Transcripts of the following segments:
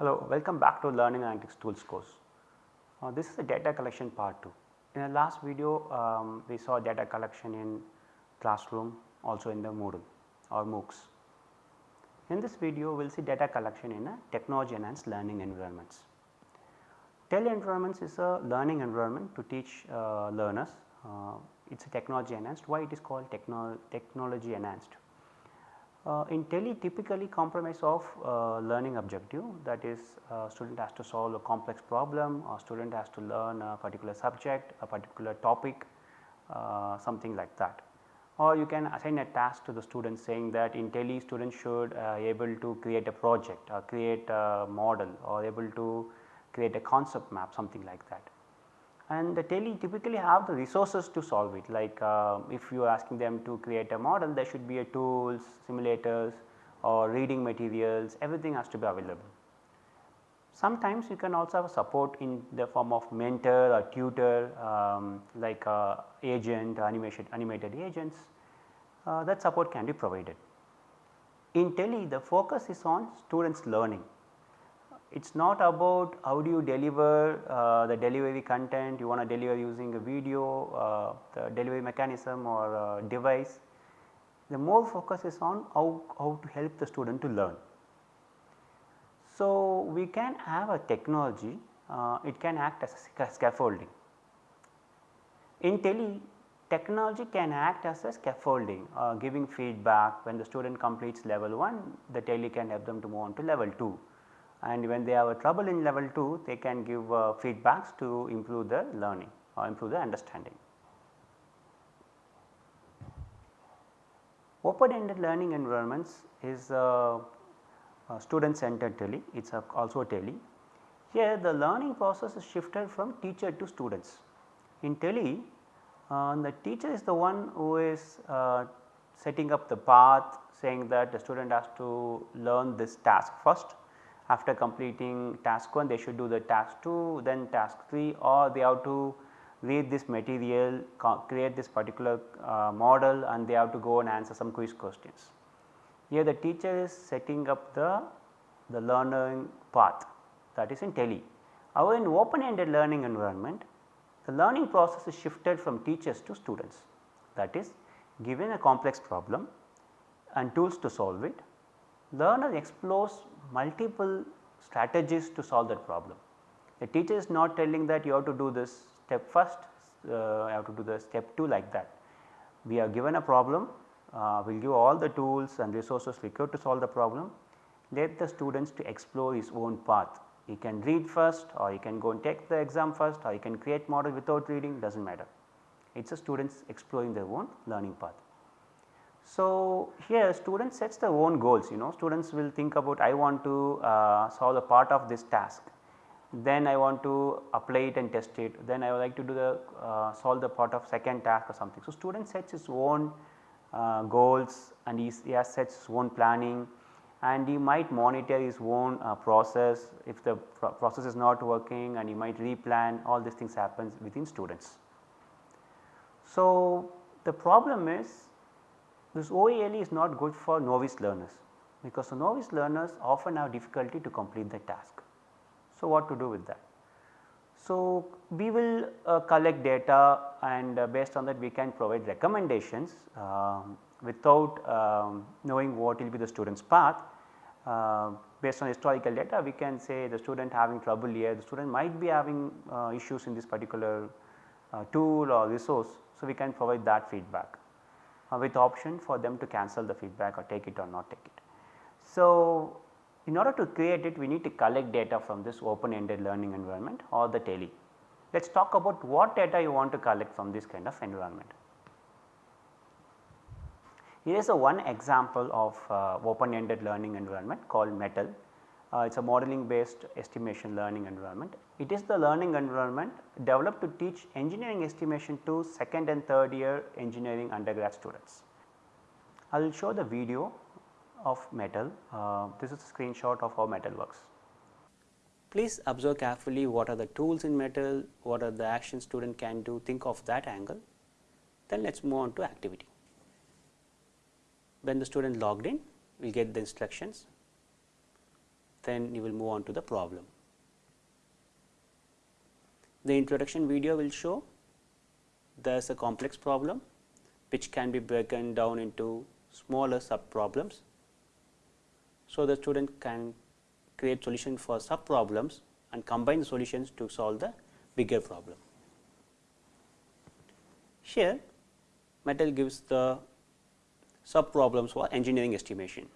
Hello, welcome back to Learning Analytics Tools course. Uh, this is the data collection part 2. In the last video, um, we saw data collection in classroom also in the Moodle or MOOCs. In this video, we will see data collection in a technology enhanced learning environments. TEL environments is a learning environment to teach uh, learners. Uh, it is a technology enhanced. Why it is called techno technology enhanced? Uh, in TELE typically compromise of uh, learning objective that is uh, student has to solve a complex problem or student has to learn a particular subject, a particular topic, uh, something like that. Or you can assign a task to the student saying that in TELE students should uh, able to create a project or create a model or able to create a concept map something like that and the TELE typically have the resources to solve it like uh, if you are asking them to create a model there should be a tools, simulators or reading materials everything has to be available. Sometimes you can also have support in the form of mentor or tutor um, like uh, agent animation animated agents uh, that support can be provided. In TELE the focus is on students learning it is not about how do you deliver uh, the delivery content you want to deliver using a video, uh, the delivery mechanism or device. The more focus is on how, how to help the student to learn. So, we can have a technology uh, it can act as a scaffolding. In TELE technology can act as a scaffolding uh, giving feedback when the student completes level 1 the TELE can help them to move on to level 2 and when they have a trouble in level 2 they can give uh, feedbacks to improve the learning or improve the understanding. Open ended learning environments is student centered TELE, it is also TELE. Here the learning process is shifted from teacher to students. In TELE uh, the teacher is the one who is uh, setting up the path saying that the student has to learn this task first after completing task 1 they should do the task 2 then task 3 or they have to read this material create this particular uh, model and they have to go and answer some quiz questions. Here the teacher is setting up the, the learning path that is in TELE. However, in open ended learning environment the learning process is shifted from teachers to students that is given a complex problem and tools to solve it learner explores multiple strategies to solve that problem. The teacher is not telling that you have to do this step first, uh, you have to do the step 2 like that. We are given a problem, uh, we will give all the tools and resources required to solve the problem, let the students to explore his own path. He can read first or he can go and take the exam first or he can create model without reading does not matter. It is a students exploring their own learning path. So, here students sets their own goals you know. Students will think about I want to uh, solve a part of this task. Then I want to apply it and test it. Then I would like to do the uh, solve the part of second task or something. So, student sets his own uh, goals and he, he has sets his own planning. And he might monitor his own uh, process if the pro process is not working and he might replan. All these things happens within students. So, the problem is this OELE is not good for novice learners because the novice learners often have difficulty to complete the task. So, what to do with that? So, we will uh, collect data and uh, based on that we can provide recommendations uh, without um, knowing what will be the student's path. Uh, based on historical data we can say the student having trouble here, the student might be having uh, issues in this particular uh, tool or resource. So, we can provide that feedback with option for them to cancel the feedback or take it or not take it. So, in order to create it we need to collect data from this open ended learning environment or the TELE. Let us talk about what data you want to collect from this kind of environment. Here is a one example of uh, open ended learning environment called MEttLE. Uh, it is a modeling based estimation learning environment. It is the learning environment developed to teach engineering estimation to second and third year engineering undergrad students. I will show the video of MEttLE. Uh, this is a screenshot of how MEttLE works. Please observe carefully what are the tools in MEttLE, what are the actions student can do, think of that angle. Then let us move on to activity. When the student logged in, we will get the instructions then you will move on to the problem. The introduction video will show there is a complex problem which can be broken down into smaller sub problems. So, the student can create solution for sub problems and combine solutions to solve the bigger problem. Here MEttLE gives the sub problems for engineering estimation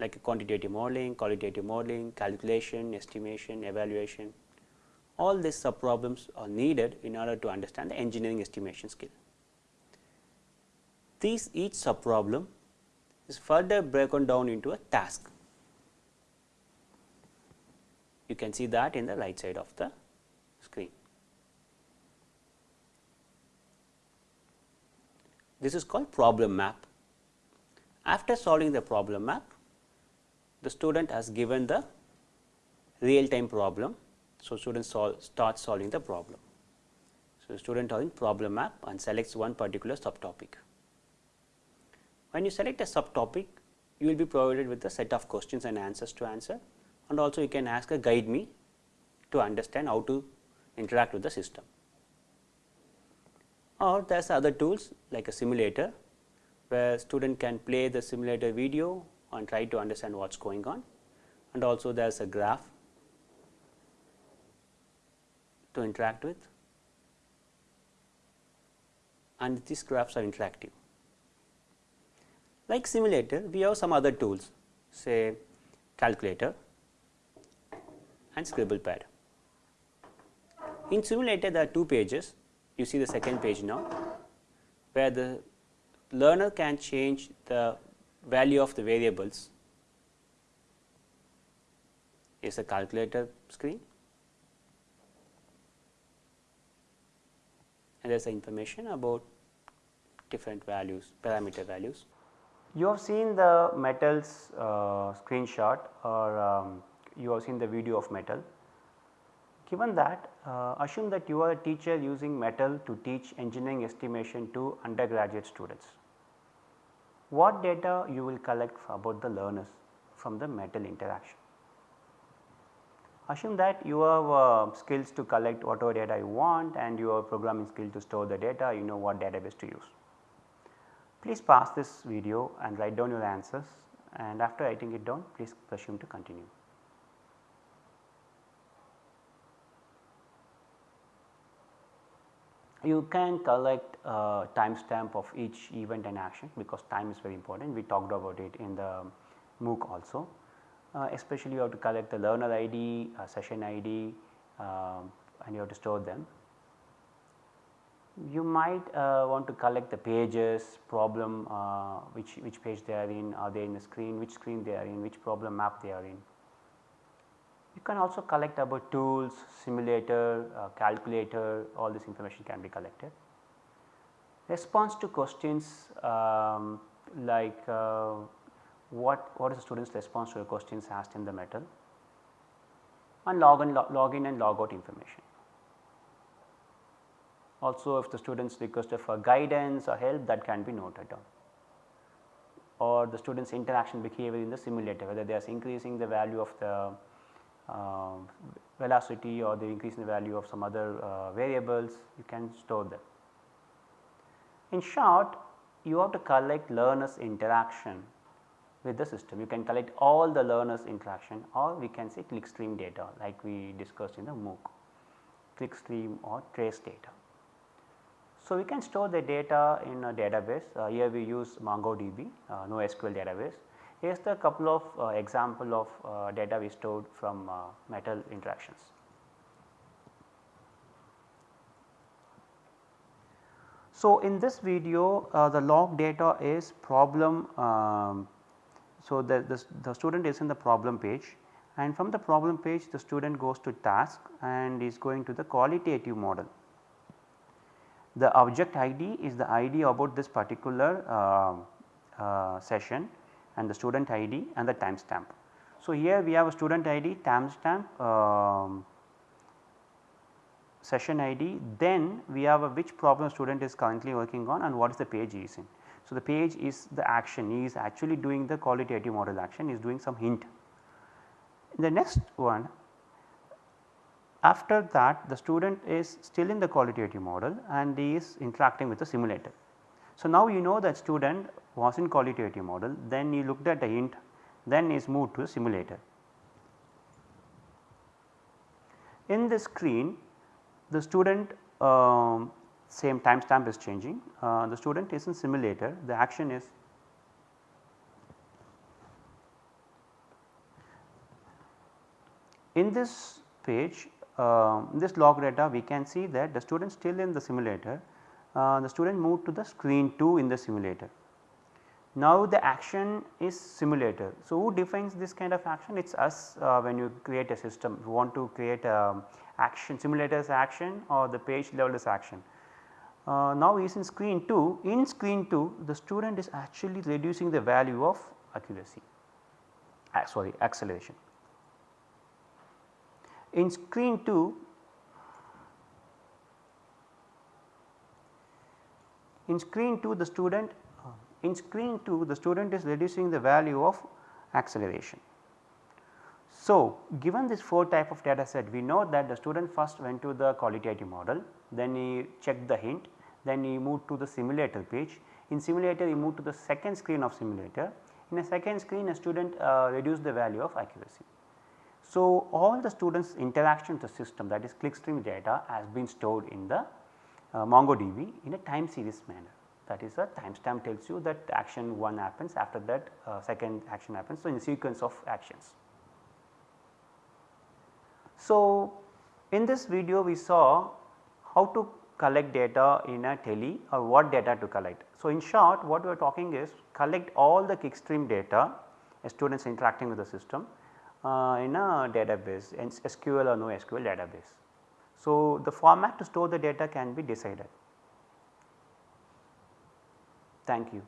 like quantitative modeling, qualitative modeling, calculation, estimation, evaluation. All these sub problems are needed in order to understand the engineering estimation skill. These each sub problem is further broken down into a task. You can see that in the right side of the screen. This is called problem map. After solving the problem map, the student has given the real time problem. So, student start solving the problem. So, student in problem map and selects one particular subtopic. When you select a subtopic, you will be provided with a set of questions and answers to answer and also you can ask a guide me to understand how to interact with the system. Or there are other tools like a simulator, where student can play the simulator video and try to understand what is going on and also there is a graph to interact with and these graphs are interactive. Like simulator, we have some other tools say calculator and scribble pad. In simulator there are two pages, you see the second page now, where the learner can change the value of the variables is a calculator screen and there is information about different values parameter values. You have seen the MEttLE's uh, screenshot or um, you have seen the video of MEttLE. Given that uh, assume that you are a teacher using MEttLE to teach engineering estimation to undergraduate students what data you will collect about the learners from the MEttLE interaction. Assume that you have uh, skills to collect whatever data you want and you have programming skill to store the data, you know what database to use. Please pause this video and write down your answers and after writing it down please presume to continue. You can collect uh, timestamp of each event and action because time is very important. We talked about it in the MOOC also. Uh, especially you have to collect the learner ID, uh, session ID um, and you have to store them. You might uh, want to collect the pages, problem, uh, which, which page they are in, are they in the screen, which screen they are in, which problem map they are in. You can also collect about tools, simulator, uh, calculator, all this information can be collected. Response to questions um, like uh, what, what is the student's response to the questions asked in the MEttLE and log in, log in and log out information. Also if the students requested for guidance or help that can be noted down or the students interaction behavior in the simulator whether they are increasing the value of the uh, velocity or the increase in the value of some other uh, variables you can store them. In short you have to collect learners interaction with the system. You can collect all the learners interaction or we can say clickstream data like we discussed in the MOOC, clickstream or trace data. So, we can store the data in a database, uh, here we use MongoDB, uh, NoSQL database. Here is the couple of uh, example of uh, data we stored from uh, MEttLE interactions. So, in this video uh, the log data is problem um, so, the, the, the student is in the problem page and from the problem page the student goes to task and is going to the qualitative model. The object ID is the ID about this particular uh, uh, session and the student ID and the timestamp. So, here we have a student ID, timestamp, um, session ID, then we have a which problem student is currently working on and what is the page he is in. So, the page is the action he is actually doing the qualitative model action he is doing some hint. In the next one after that the student is still in the qualitative model and he is interacting with the simulator. So, now you know that student was in qualitative model then he looked at the hint then is moved to a simulator. In this screen the student um, same timestamp is changing uh, the student is in simulator the action is in this page uh, this log data we can see that the student still in the simulator uh, the student moved to the screen 2 in the simulator. Now the action is simulator. So, who defines this kind of action? It is us uh, when you create a system, you want to create a action simulators action or the page level is action. Uh, now is in screen 2, in screen 2 the student is actually reducing the value of accuracy, uh, sorry acceleration. In screen 2 in screen 2 the student in screen 2 the student is reducing the value of acceleration. So, given this 4 type of data set we know that the student first went to the qualitative model then he checked the hint then he moved to the simulator page in simulator he moved to the second screen of simulator in a second screen a student uh, reduced the value of accuracy. So, all the students interaction with the system that is clickstream data has been stored in the uh, MongoDB in a time series manner that is a timestamp tells you that action 1 happens after that uh, second action happens. So, in sequence of actions. So, in this video we saw how to collect data in a tele or what data to collect. So, in short what we are talking is collect all the clickstream data students interacting with the system uh, in a database in SQL or no SQL database. So, the format to store the data can be decided. Thank you.